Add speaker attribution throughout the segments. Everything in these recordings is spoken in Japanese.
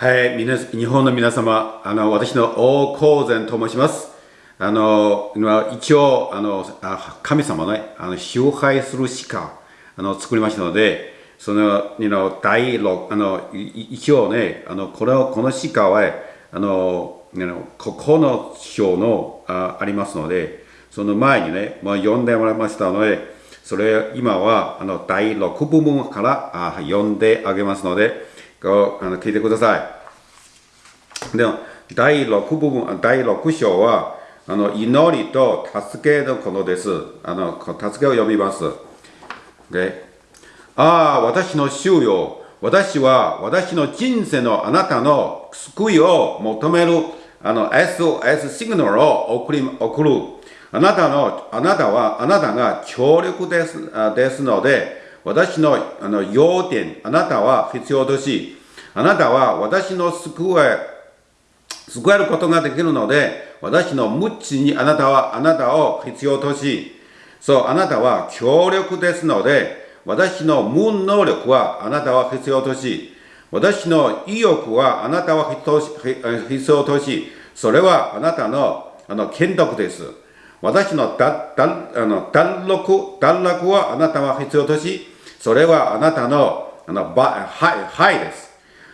Speaker 1: はい、みな日本の皆様、あの私の王光善と申します。あの今一応あのあ神様のね、あの崇拝する鹿あの作りましたので、その you know 第六あの一応ね、あのこのこの鹿はあの you know ここの章のあありますので、その前にね、まあ読んでもらいましたので、それ今はあの第6部分からあ読んであげますので、こうあの聞いてください。で第6部分、第6章は、あの祈りと助けのことです。あの助けを読みます。Okay? ああ、私の主よ、私は私の人生のあなたの救いを求めるあの SOS シグナルを送り送る。あなたの、あなたは、あなたが強力ですですので、私のあの要点、あなたは必要とし、あなたは私の救え、救えることができるので、私の無知にあなたはあなたを必要とし、そう、あなたは強力ですので、私の無能力はあなたは必要とし、私の意欲はあなたは必要とし、それはあなたのあの剣徳です。私の脱あの脱落脱落はあなたは必要とし、それはあなたのあのばはい、はいです。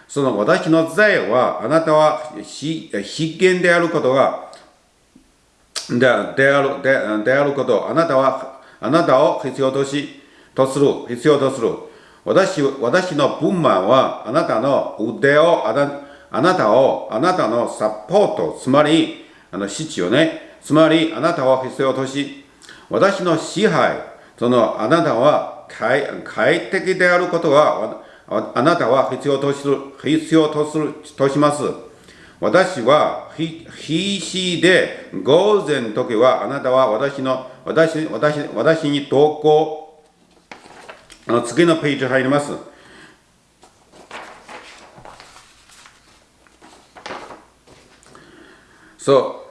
Speaker 1: その私の罪はあなたは必見であることがでであるでであることあなたはあなたを必要としとする必要とする私私の分満はあなたの腕をあなあなたをあなたのサポートつまりあの必要ねつまりあなたを必要とし私の支配そのあなたは快快適であることはあなたは必要とする、必要とする、とします。私は必死で午前時はあなたは私の、私、私、私に投稿、あの次のページ入ります。そ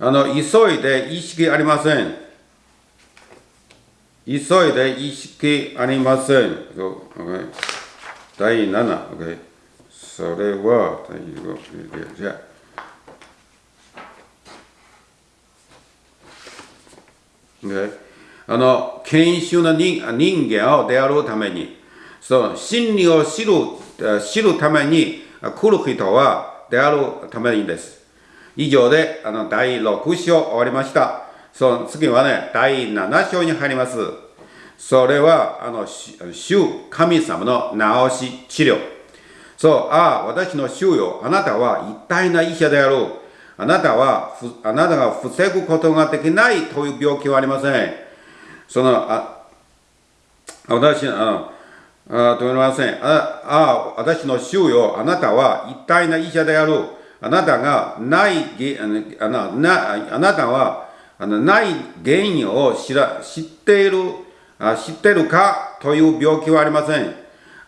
Speaker 1: う。あの、急いで意識ありません。急いで意識ありません。okay. 第7、それは、第5、じゃあ。Okay. あの、研修の人人間を出会うために、その真理を知る知るために来る人は出会うためにです。以上であの第6章終わりました。その次はね、第7章に入ります。それは、あの、主、神様の治し、治療。そう、ああ、私の主よ、あなたは一体な医者である。あなたは、あなたが防ぐことができないという病気はありません。その、あ私、あの、あと言いません。ああ、私の主よ、あなたは一体な医者である。あなたがない、あななあなたはあのない原因を知ら知っているあ知ってるかという病気はありません。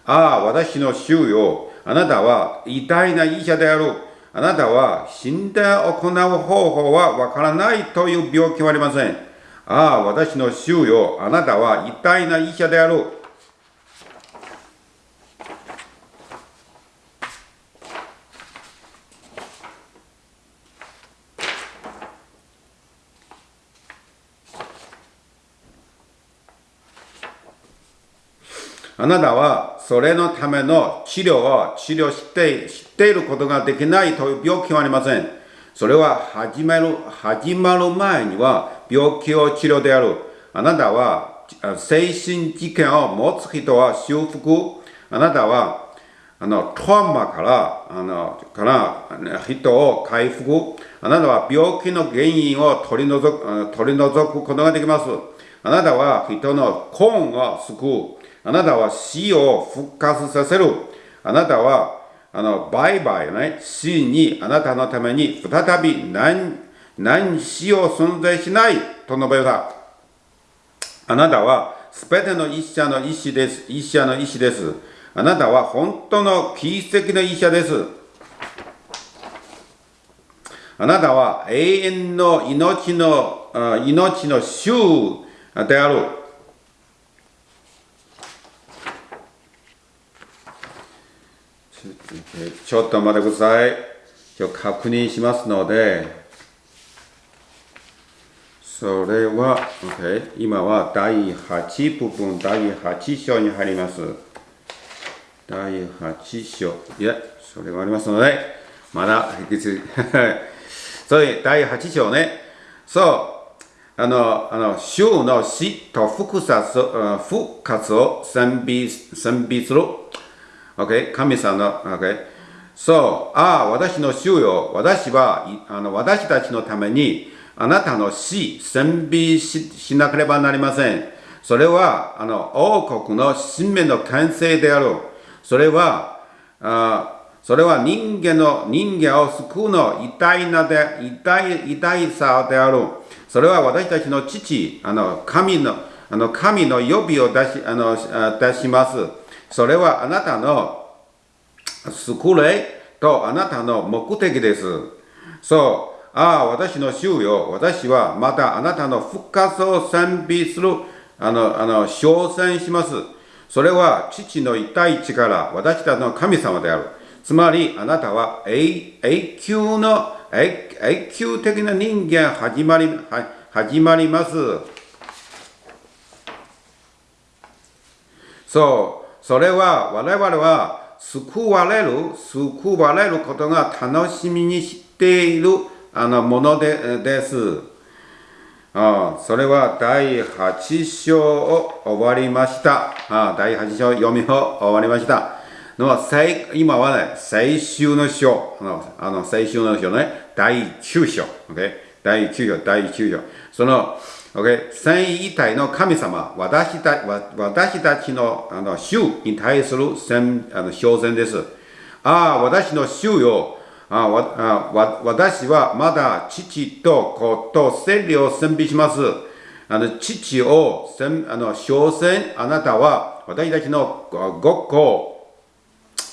Speaker 1: ああ、私の主よ。あなたは偉大な医者である。あなたは死んで行う方法はわからないという病気はありません。ああ、私の主よ。あなたは偉大な医者である。あなたはそれのための治療を治療して知っていることができないという病気はありません。それは始める始まる前には病気を治療である。あなたは精神事件を持つ人は修復。あなたはあのトラウマからあのから人を回復。あなたは病気の原因を取り除く取り除くことができます。あなたは人の根を救う。あなたは死を復活させる。あなたは、あの、バイバイね、死にあなたのために再び何、何死を存在しないと述べた。あなたは、すべての医者の医師です。医者の医師です。あなたは本当の奇跡の医者です。あなたは永遠の命の、命の主である。ちょっと待ってください。今日確認しますので、それは、OK、今は第8部分、第8章に入ります。第8章。いや、それがありますので、まだ、そういう第8章ね。そう、あの、あの、週の死と復活復活を賛美賛美する。OK? 神様の、OK? そう、ああ、私の主よ、私は、あの私たちのために、あなたの死、賛美ししなければなりません。それは、あの、王国の使命の完成である。それは、あそれは人間の、人間を救うの偉大なで、偉大、偉大さである。それは私たちの父、あの、神の、あの、神の呼びを出し、あの、出します。それはあなたの救れとあなたの目的です。そう。ああ、私の主よ。私はまたあなたの復活を賛美する、あの、あの、称賛します。それは父の一体力、私たちの神様である。つまり、あなたは永久の永、永久的な人間始まり、は始まります。そう。それは、我々は救われる、救われることが楽しみにしているあのものでです。あそれは第8章を終わりました。あ第8章読みを終わりました。の今はね、最終の章、あの、あの最終の章ね、第9章、okay? 第9章、第9章。その、okay? 三位一体の神様、私た私たちのあの主に対するあの表現です。ああ、私の主よ。あわあわ私はまだ父と子と聖霊を賛美します。あの父をあの称賛、あなたは私たちのごっこ、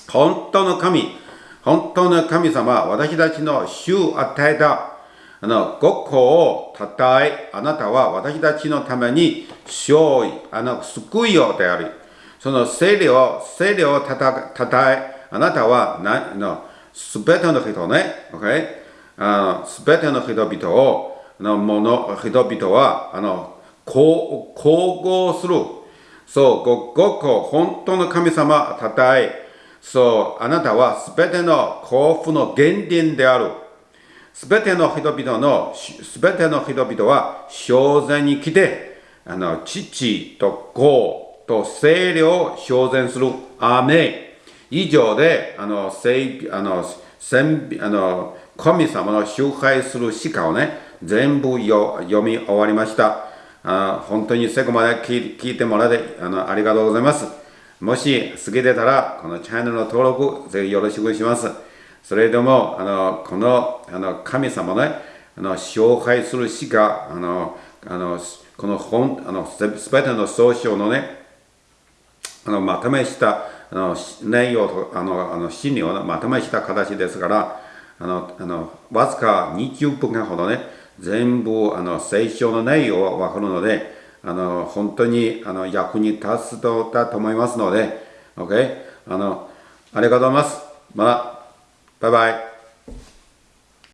Speaker 1: 本当の神、本当の神様は、私たちの主を与えたあのごっこをたたえ、あなたは私たちのために勝利、あの救いをであり、その聖霊を、聖霊をたたたたえ、あなたはなのすべての人ね、OK? あのすべての人々を、のもの人々は、あの、こう、統合する。そう、ご、ごこ、本当の神様たたえ、そう、あなたはすべての幸福の原点である。すべての人々の、すべての人々は、正然に来て、あの、父と子と聖霊を正然する。アーメン。以上で、あの、聖、あの、神あの神様の集会する詩歌をね、全部読み終わりました。あ本当に最後まで聞いてもらってあのありがとうございます。もし好きでたら、このチャンネルの登録、ぜひよろしくします。それでも、あのこのあの神様ね、あの紹介する詩歌、あのあのこの本、あのすべての総称のね、あのまとめしたあの内容とあのあの真理をまとめした形ですからあのあのわずか20分間ほどね全部あの聖書の内容は分かるのであの本当にあの役に立つとだと思いますので OK あのありがとうございます。またバイバイ。